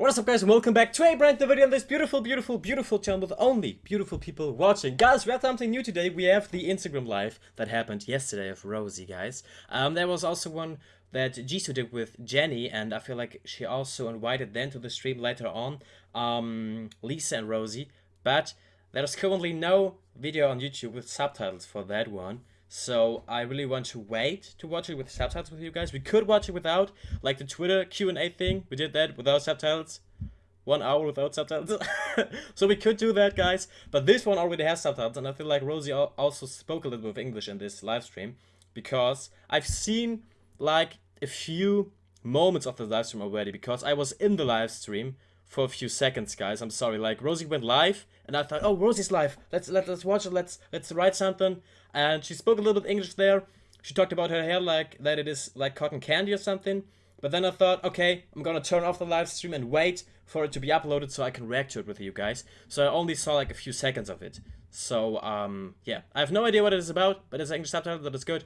What is up guys and welcome back to a brand new video on this beautiful, beautiful, beautiful channel with only beautiful people watching. Guys, we have something new today. We have the Instagram live that happened yesterday of Rosie, guys. Um, there was also one that Jisoo did with Jennie and I feel like she also invited them to the stream later on, um, Lisa and Rosie. But there's currently no video on YouTube with subtitles for that one. So I really want to wait to watch it with subtitles with you guys. We could watch it without, like the Twitter Q&A thing. We did that without subtitles. One hour without subtitles. so we could do that, guys. But this one already has subtitles. And I feel like Rosie also spoke a little bit of English in this live stream. Because I've seen like a few moments of the live stream already. Because I was in the live stream for a few seconds, guys. I'm sorry. Like Rosie went live, and I thought, oh, Rosie's live. Let's let let's watch it. Let's let's write something. And she spoke a little bit English there. She talked about her hair like that it is like cotton candy or something. But then I thought, okay, I'm gonna turn off the live stream and wait for it to be uploaded so I can react to it with you guys. So I only saw like a few seconds of it. So um, yeah, I have no idea what it is about, but it's an English subtitle that is good.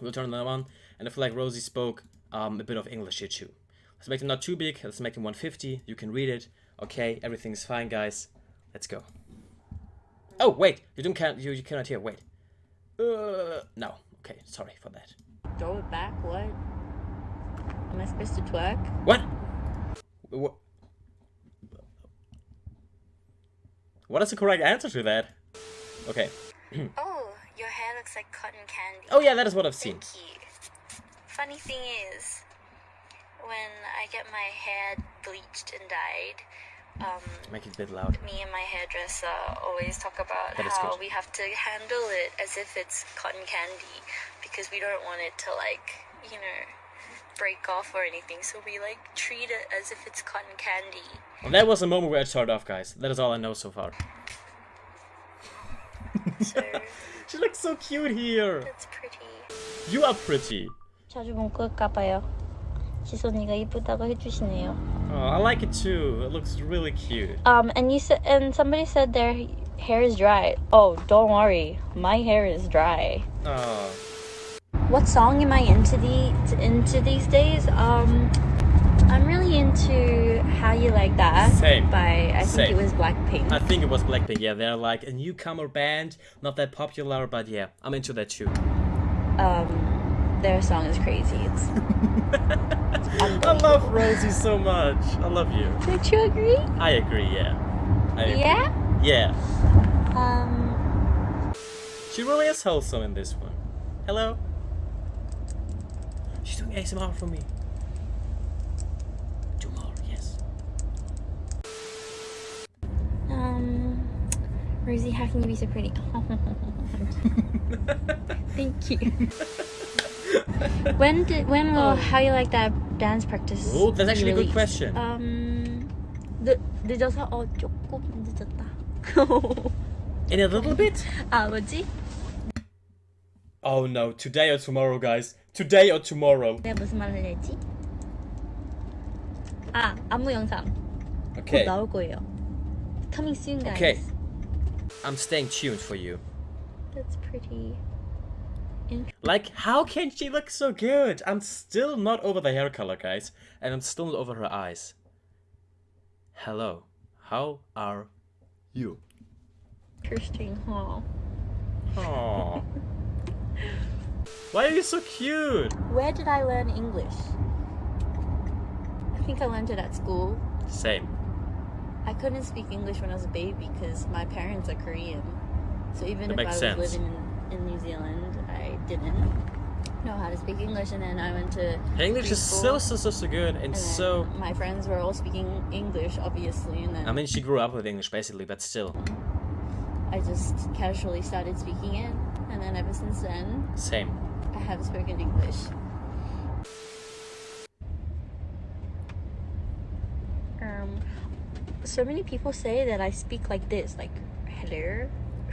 We'll turn that on, and I feel like Rosie spoke um, a bit of English here too. Let's make them not too big. Let's make them 150. You can read it. Okay, everything's fine, guys. Let's go. Oh, wait. You don't count. You, you cannot hear. Wait. Uh, no. Okay, sorry for that. Throw it back? What? Am I supposed to twerk? What? What? What is the correct answer to that? Okay. oh, your hair looks like cotton candy. Oh yeah, that is what I've seen. Funny thing is, when I get my hair bleached and dyed, um, Make it a bit loud. me and my hairdresser always talk about That is how good. we have to handle it as if it's cotton candy because we don't want it to like, you know, break off or anything. So we like treat it as if it's cotton candy. Well, that was the moment where I started off, guys. That is all I know so far. So She looks so cute here. that's pretty. You are pretty. 자주 못 끌까봐요. 지선이가 이쁘다고 해주시네요. Oh, I like it too. It looks really cute. Um, and you said, and somebody said their hair is dry. Oh, don't worry, my hair is dry. Oh, What song am I into the into these days? Um, I'm really into How You Like That Same. by I think Same. it was Blackpink. I think it was Blackpink. Yeah, they're like a newcomer band, not that popular, but yeah, I'm into that too. Um, their song is crazy. It's I love Rosie so much. I love you. Don't you agree? I agree. Yeah. I agree. Yeah. Yeah. Um, She really is wholesome in this one. Hello. She's doing ASMR for me. Do more, yes. um, Rosie, how can you be so pretty? Thank you. when did when will How You Like That dance practice? Oh, that's be actually a good released? question. Um, 늦 늦어서 어 조금 늦었다. In a little bit? 아 뭐지? Oh no, today or tomorrow, guys. Today or tomorrow. 내가 무슨 말을 했지? 아 안무 영상 곧 Okay. 나올 거예요. Coming soon, guys. Okay. I'm staying tuned for you. That's pretty. Like, how can she look so good? I'm still not over the hair color, guys. And I'm still not over her eyes. Hello. How are you? Interesting, huh? Aww. Why are you so cute? Where did I learn English? I think I learned it at school. Same. I couldn't speak English when I was a baby because my parents are Korean. So even That if I was sense. living in, in New Zealand, I didn't know how to speak English. And then I went to English is so, so, so, so good and and so. my friends were all speaking English, obviously. And then I mean, she grew up with English basically, but still. I just casually started speaking it. And then ever since then, Same. I have spoken English. Um, so many people say that I speak like this, like hello.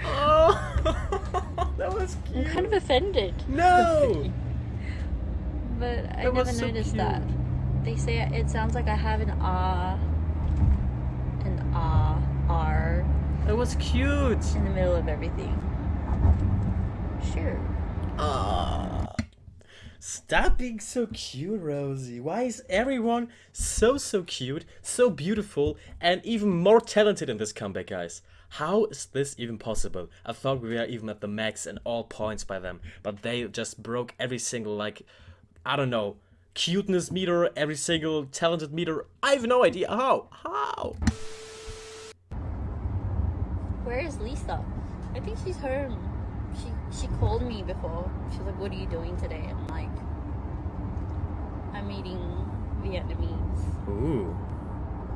Oh, that was I'm kind of offended, No! but I That never so noticed cute. that. They say it sounds like I have an ah, an ah, r That was cute. in the middle of everything. Sure. Ah. Stop being so cute, Rosie. Why is everyone so, so cute, so beautiful, and even more talented in this comeback, guys? How is this even possible? I thought we were even at the max and all points by them, but they just broke every single, like, I don't know, cuteness meter, every single talented meter. I have no idea how. How? Where is Lisa? I think she's home. She she called me before. She was like, "What are you doing today?" I'm like, "I'm eating Vietnamese." Ooh.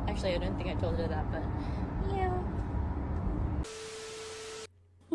Actually, I don't think I told her that, but yeah.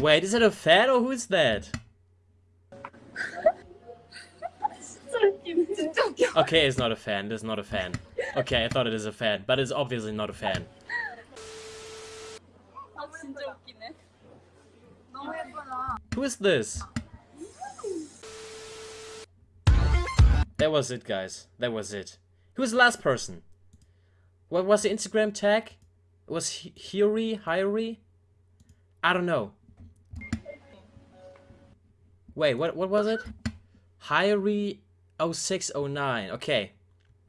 Wait, is it a fan or who's that? okay, it's not a fan. It's not a fan. Okay, I thought it is a fan, but it's obviously not a fan. Who is this? That was it, guys. That was it. Who was the last person? What was the Instagram tag? It was Hiri? Hiri? I don't know. Wait, what what was it? Hyri 0609. Okay.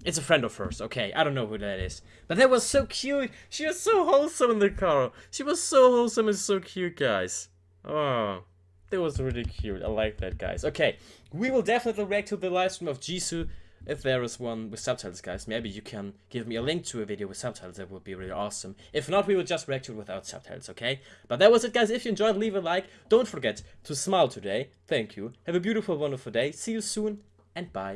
It's a friend of hers. Okay, I don't know who that is. But that was so cute. She was so wholesome in the car. She was so wholesome and so cute, guys. Oh, that was really cute. I like that, guys. Okay, we will definitely react to the live stream of Jisoo if there is one with subtitles, guys. Maybe you can give me a link to a video with subtitles. That would be really awesome. If not, we will just react to it without subtitles, okay? But that was it, guys. If you enjoyed, leave a like. Don't forget to smile today. Thank you. Have a beautiful, wonderful day. See you soon, and bye.